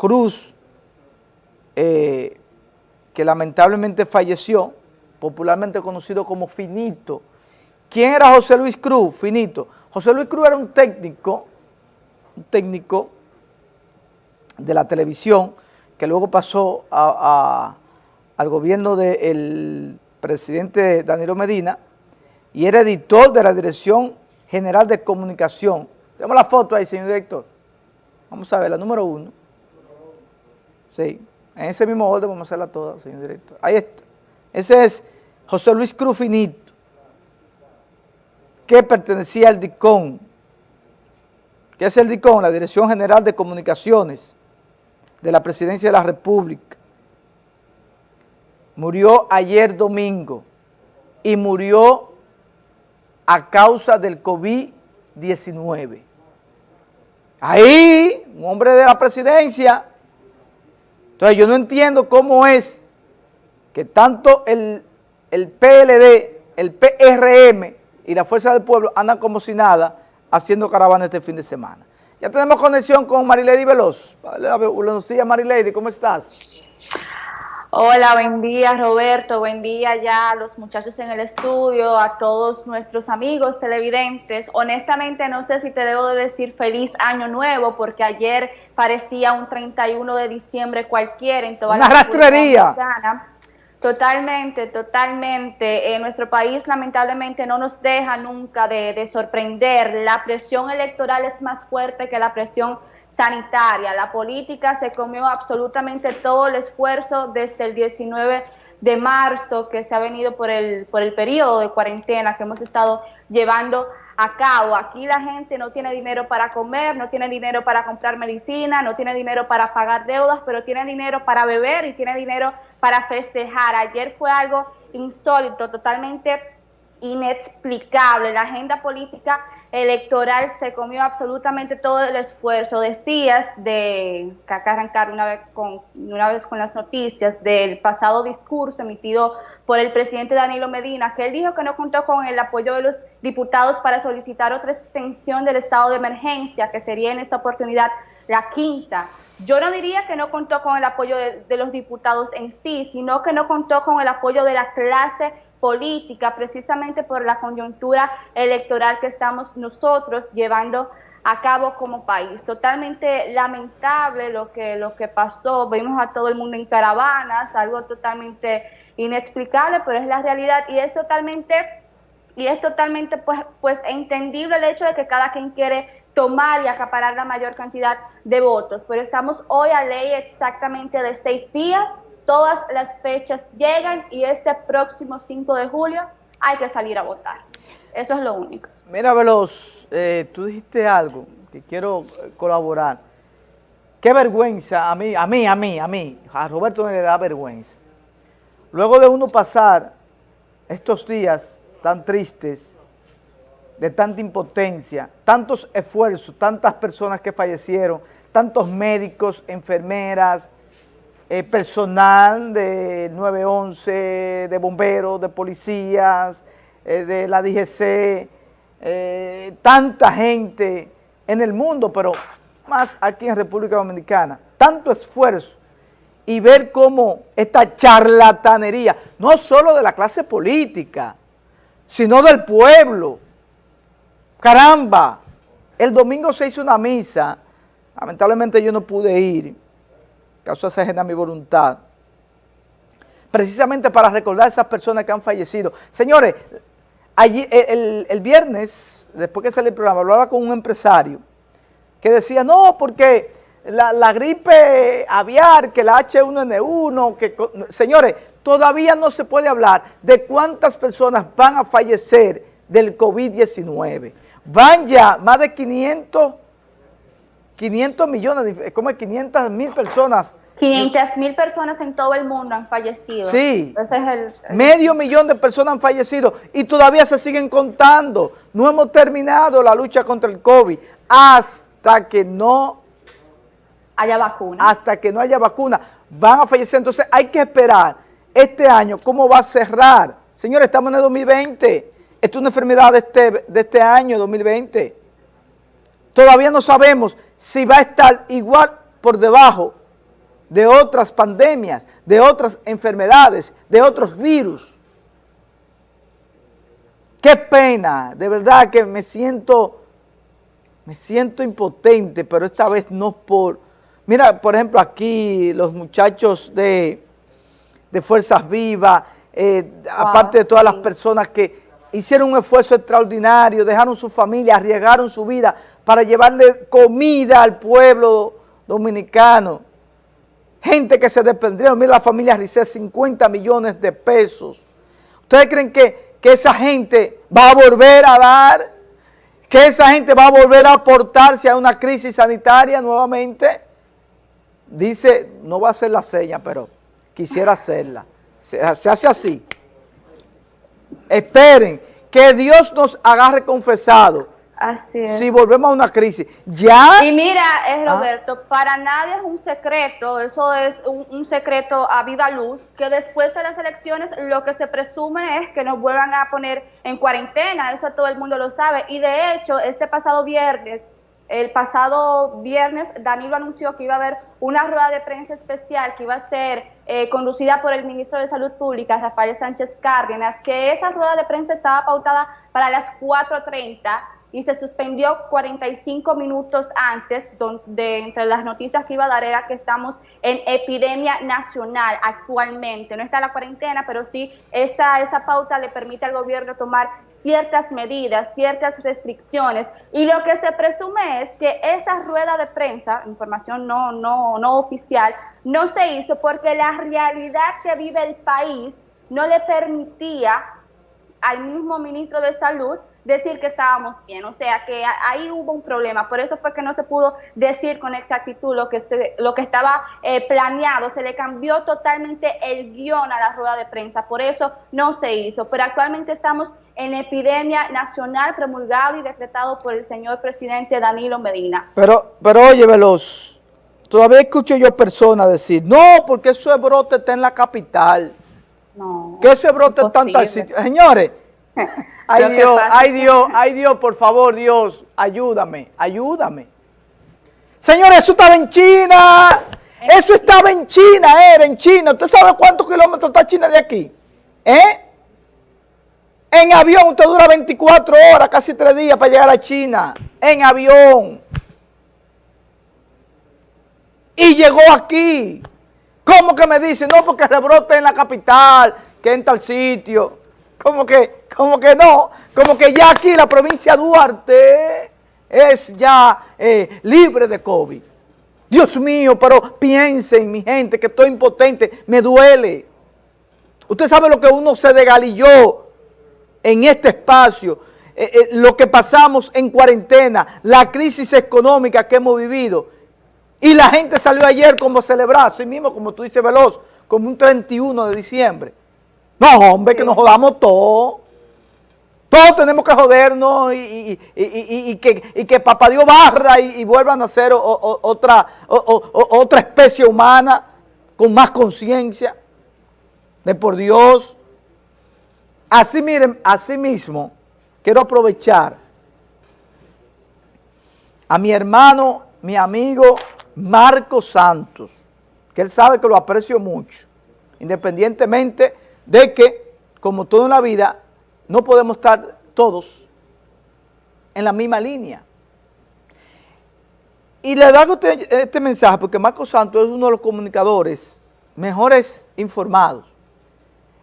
Cruz, eh, que lamentablemente falleció, popularmente conocido como Finito. ¿Quién era José Luis Cruz? Finito. José Luis Cruz era un técnico, un técnico de la televisión, que luego pasó al gobierno del presidente Danilo Medina, y era editor de la Dirección General de Comunicación. Tenemos la foto ahí, señor director. Vamos a ver, la número uno. Sí, en ese mismo orden vamos a hacerla toda, señor director. Ahí está. Ese es José Luis Cruz Finito, que pertenecía al DICON. ¿Qué es el DICON? La Dirección General de Comunicaciones de la Presidencia de la República. Murió ayer domingo y murió a causa del COVID-19. Ahí, un hombre de la presidencia. Entonces yo no entiendo cómo es que tanto el, el PLD, el PRM y la Fuerza del Pueblo andan como si nada haciendo caravana este fin de semana. Ya tenemos conexión con Marilady Veloz. Buenos días Marilady, ¿cómo estás? Hola, buen día Roberto, buen día ya a los muchachos en el estudio, a todos nuestros amigos televidentes. Honestamente no sé si te debo de decir feliz año nuevo porque ayer parecía un 31 de diciembre cualquiera en toda Una la rastrería. Totalmente, totalmente. En nuestro país lamentablemente no nos deja nunca de, de sorprender. La presión electoral es más fuerte que la presión sanitaria. La política se comió absolutamente todo el esfuerzo desde el 19 de marzo que se ha venido por el, por el periodo de cuarentena que hemos estado llevando a cabo. Aquí la gente no tiene dinero para comer, no tiene dinero para comprar medicina, no tiene dinero para pagar deudas, pero tiene dinero para beber y tiene dinero para festejar. Ayer fue algo insólito, totalmente inexplicable. La agenda política electoral se comió absolutamente todo el esfuerzo. Decías de que arrancar una vez con una vez con las noticias del pasado discurso emitido por el presidente Danilo Medina, que él dijo que no contó con el apoyo de los diputados para solicitar otra extensión del estado de emergencia, que sería en esta oportunidad la quinta. Yo no diría que no contó con el apoyo de los diputados en sí, sino que no contó con el apoyo de la clase política, precisamente por la coyuntura electoral que estamos nosotros llevando a cabo como país. Totalmente lamentable lo que, lo que pasó, vimos a todo el mundo en caravanas, algo totalmente inexplicable, pero es la realidad y es totalmente, y es totalmente pues, pues entendible el hecho de que cada quien quiere tomar y acaparar la mayor cantidad de votos, pero estamos hoy a ley exactamente de seis días todas las fechas llegan y este próximo 5 de julio hay que salir a votar. Eso es lo único. Mira, Veloz, eh, tú dijiste algo que quiero eh, colaborar. Qué vergüenza, a mí, a mí, a mí, a mí, a Roberto le da vergüenza. Luego de uno pasar estos días tan tristes, de tanta impotencia, tantos esfuerzos, tantas personas que fallecieron, tantos médicos, enfermeras, eh, personal de 911, de bomberos, de policías, eh, de la DGC, eh, tanta gente en el mundo, pero más aquí en República Dominicana, tanto esfuerzo y ver cómo esta charlatanería, no solo de la clase política, sino del pueblo. Caramba, el domingo se hizo una misa, lamentablemente yo no pude ir, causó esa ajena a mi voluntad, precisamente para recordar a esas personas que han fallecido. Señores, allí, el, viernes, después que salió el programa, hablaba con un empresario que decía, no, porque la, gripe aviar, que la H1N1, que, señores, todavía no se puede hablar de cuántas personas van a fallecer del COVID-19. Van ya más de 500 500 millones, como 500 mil personas. 500 mil personas en todo el mundo han fallecido. Sí, medio millón de personas han fallecido y todavía se siguen contando. No hemos terminado la lucha contra el COVID hasta que no haya vacuna. Hasta que no haya vacuna. Van a fallecer, entonces hay que esperar este año cómo va a cerrar. Señores, estamos en el 2020. Esto es una enfermedad de este, de este año, 2020. Todavía no sabemos si va a estar igual por debajo de otras pandemias, de otras enfermedades, de otros virus. Qué pena, de verdad que me siento, me siento impotente, pero esta vez no por... Mira, por ejemplo, aquí los muchachos de, de Fuerzas Vivas, eh, aparte de todas las personas que hicieron un esfuerzo extraordinario, dejaron su familia, arriesgaron su vida para llevarle comida al pueblo dominicano. Gente que se desprendieron, mira la familia Ricet, 50 millones de pesos. ¿Ustedes creen que, que esa gente va a volver a dar? ¿Que esa gente va a volver a aportarse a una crisis sanitaria nuevamente? Dice, no va a hacer la seña, pero quisiera hacerla. Se, se hace así. Esperen que Dios nos agarre confesado. Así es. Si volvemos a una crisis. Ya. Y mira, es Roberto, para nadie es un secreto, eso es un, un, secreto a viva luz, que después de las elecciones lo que se presume es que nos vuelvan a poner en cuarentena, eso todo el mundo lo sabe. Y de hecho, este pasado viernes el pasado viernes Danilo anunció que iba a haber una rueda de prensa especial que iba a ser eh, conducida por el ministro de Salud Pública, Rafael Sánchez Cárdenas, que esa rueda de prensa estaba pautada para las 4.30 y se suspendió 45 minutos antes, donde entre las noticias que iba a dar era que estamos en epidemia nacional actualmente. No está la cuarentena, pero sí esta, esa pauta le permite al gobierno tomar ciertas medidas, ciertas restricciones, y lo que se presume es que esa rueda de prensa, información no, no, no oficial, no se hizo porque la realidad que vive el país no le permitía al mismo ministro de Salud decir que estábamos bien, o sea que ahí hubo un problema, por eso fue que no se pudo decir con exactitud lo que, se, lo que estaba eh, planeado, se le cambió totalmente el guion a la rueda de prensa, por eso no se hizo, pero actualmente estamos en epidemia nacional promulgado y decretado por el señor presidente Danilo Medina. Pero, pero oye, Veloz, todavía escucho yo personas decir, no, porque ese brote está en la capital, no, que ese brote está en tal sitio, señores, Ay Dios, ay Dios, ay Dios, por favor, Dios, ayúdame, ayúdame. Señores, eso estaba en China. Eso estaba en China, era en China. ¿Usted sabe cuántos kilómetros está China de aquí? ¿Eh? En avión usted dura 24 horas, casi 3 días para llegar a China. En avión. Y llegó aquí. ¿Cómo que me dice? No, porque rebrote en la capital, que en tal sitio. ¿Cómo que, como que no, como que ya aquí la provincia de Duarte es ya eh, libre de COVID. Dios mío, pero piensen, mi gente, que estoy impotente, me duele. Usted sabe lo que uno se degalilló en este espacio, eh, eh, lo que pasamos en cuarentena, la crisis económica que hemos vivido. Y la gente salió ayer como a celebrar, así mismo como tú dices Veloz, como un 31 de diciembre. No, hombre, que nos jodamos todo. Todos tenemos que jodernos y, que, que papá Dios barra y, vuelvan a ser otra, otra especie humana con más conciencia de por Dios. Así miren, así mismo, quiero aprovechar a mi hermano, mi amigo Marco Santos, que él sabe que lo aprecio mucho, independientemente de que, como todo en la vida, no podemos estar todos en la misma línea. Y le hago este mensaje porque Marco Santos es uno de los comunicadores mejores informados.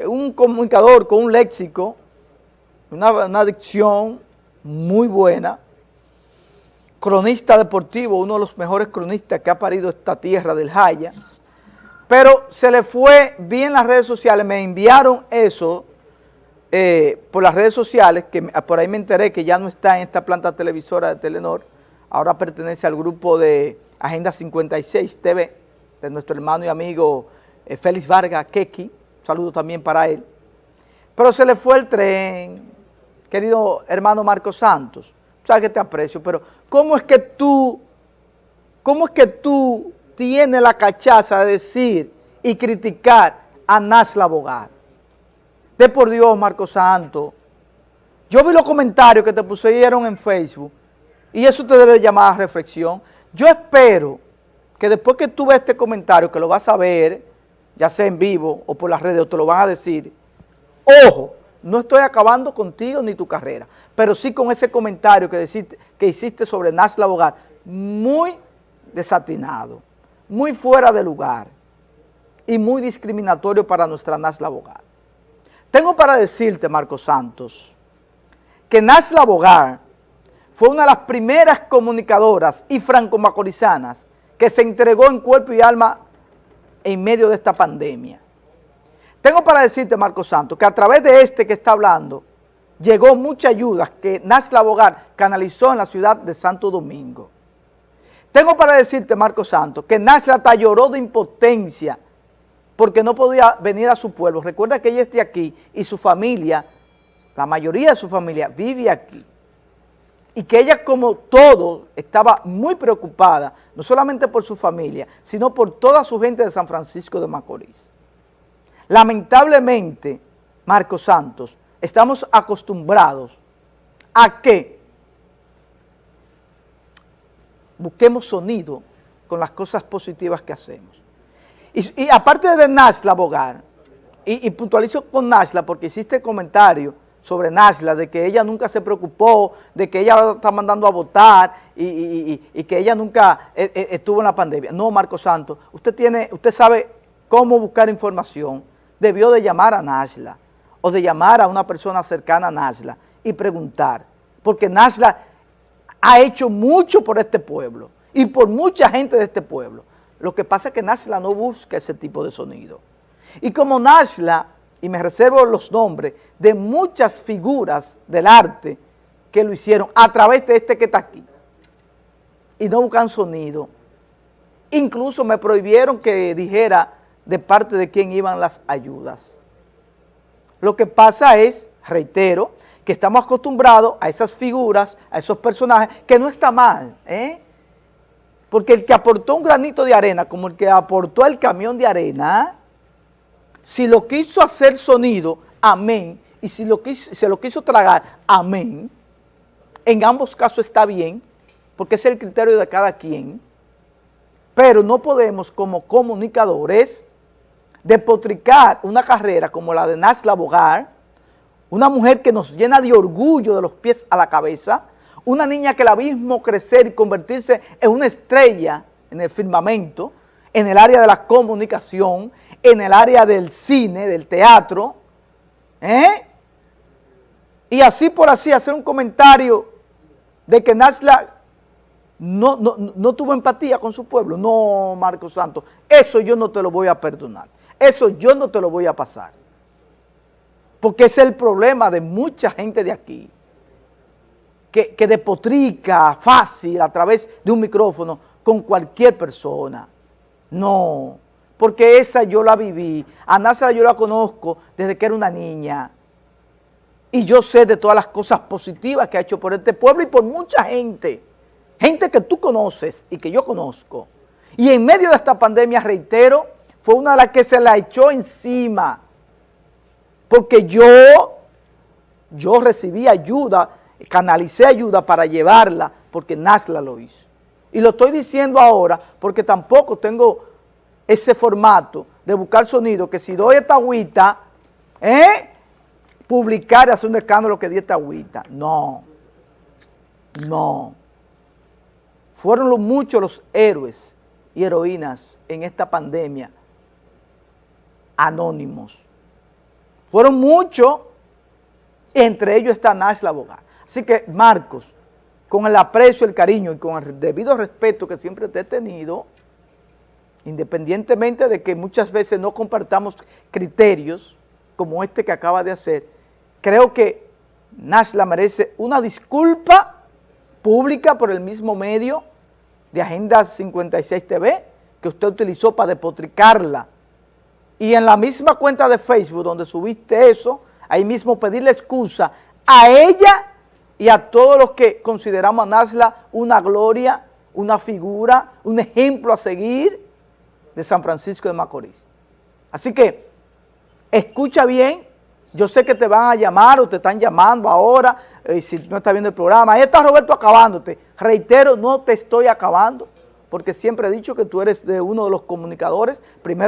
Un comunicador con un léxico, una, una dicción muy buena, cronista deportivo, uno de los mejores cronistas que ha parido esta tierra del Jaya, pero se le fue bien las redes sociales, me enviaron eso eh, por las redes sociales, que por ahí me enteré que ya no está en esta planta televisora de Telenor, ahora pertenece al grupo de Agenda 56 TV, de nuestro hermano y amigo eh, Félix Vargas Keki, saludo también para él. Pero se le fue el tren, querido hermano Marcos Santos, sabes que te aprecio, pero ¿cómo es que tú, cómo es que tú tiene la cachaza de decir y criticar a Nasla Bogar. De por Dios, Marco Santo. Yo vi los comentarios que te pusieron en Facebook y eso te debe llamar a reflexión. Yo espero que después que tú ves este comentario, que lo vas a ver, ya sea en vivo o por las redes, o te lo van a decir, ojo, no estoy acabando contigo ni tu carrera, pero sí con ese comentario que, que hiciste sobre Nasla Bogar, muy desatinado, muy fuera de lugar y muy discriminatorio para nuestra Nasla Bogar. Tengo para decirte, Marcos Santos, que Nasla Bogar fue una de las primeras comunicadoras y franco-macorizanas que se entregó en cuerpo y alma en medio de esta pandemia. Tengo para decirte, Marcos Santos, que a través de este que está hablando, llegó mucha ayuda que Nasla Bogar canalizó en la ciudad de Santo Domingo. Tengo para decirte, Marcos Santos, que Nasla hasta lloró de impotencia porque no podía venir a su pueblo. Recuerda que ella esté aquí y su familia, la mayoría de su familia, vive aquí y que ella como todo estaba muy preocupada, no solamente por su familia, sino por toda su gente de San Francisco de Macorís. Lamentablemente, Marcos Santos, estamos acostumbrados a que busquemos sonido con las cosas positivas que hacemos. Y, aparte de Nasla Bogar, y, y puntualizo con Nasla porque hiciste el comentario, sobre Nasla, de que ella nunca se preocupó, de que ella está mandando a votar y, que ella nunca eh, eh, estuvo en la pandemia. No, Marco Santos, usted, tiene, usted sabe cómo buscar información. Debió de llamar a Nasla o de llamar a una persona cercana a Nasla y preguntar, porque Nasla ha hecho mucho por este pueblo y por mucha gente de este pueblo. Lo que pasa es que Nasla no busca ese tipo de sonido. Y como Nasla y me reservo los nombres de muchas figuras del arte que lo hicieron a través de este que está aquí. Y no buscan sonido. Incluso me prohibieron que dijera de parte de quién iban las ayudas. Lo que pasa es, reitero, que estamos acostumbrados a esas figuras, a esos personajes, que no está mal, ¿eh? Porque el que aportó un granito de arena, como el que aportó el camión de arena, si lo quiso hacer sonido, amén, y si lo quiso, se lo quiso tragar, amén, en ambos casos está bien, porque es el criterio de cada quien, pero no podemos como comunicadores depotricar una carrera como la de Nasla Bogar, una mujer que nos llena de orgullo de los pies a la cabeza, una niña que la vimos crecer y convertirse en una estrella en el firmamento, en el área de la comunicación, en el área del cine, del teatro, ¿eh? y así por así hacer un comentario de que Nasla no, no, tuvo empatía con su pueblo. No, Marco Santos, eso yo no te lo voy a perdonar. Eso yo no te lo voy a pasar. Porque es el problema de mucha gente de aquí, que, que depotrica fácil a través de un micrófono con cualquier persona. No, porque esa yo la viví. A Násara yo la conozco desde que era una niña. Y yo sé de todas las cosas positivas que ha hecho por este pueblo y por mucha gente. Gente que tú conoces y que yo conozco. Y en medio de esta pandemia, reitero, fue una de las que se la echó encima. Porque yo, yo recibí ayuda, canalicé ayuda para llevarla, porque Nasla lo hizo. Y lo estoy diciendo ahora porque tampoco tengo ese formato de buscar sonido, que si doy esta agüita, ¿eh? publicar y hacer un escándalo que di esta agüita. No, no. Fueron los, muchos los héroes y heroínas en esta pandemia anónimos. Fueron muchos, entre ellos está la Abogada. Así que, Marcos, con el aprecio, el cariño y con el debido respeto que siempre te he tenido, independientemente de que muchas veces no compartamos criterios como este que acaba de hacer, creo que Nasla merece una disculpa pública por el mismo medio de Agenda 56 TV que usted utilizó para depotricarla. Y en la misma cuenta de Facebook donde subiste eso, ahí mismo pedirle excusa a ella y a todos los que consideramos a Nasla una gloria, una figura, un ejemplo a seguir, de San Francisco de Macorís. Así que, escucha bien, yo sé que te van a llamar o te están llamando ahora, eh, si no estás viendo el programa, ahí está Roberto acabándote. Reitero, no te estoy acabando, porque siempre he dicho que tú eres de uno de los comunicadores, primero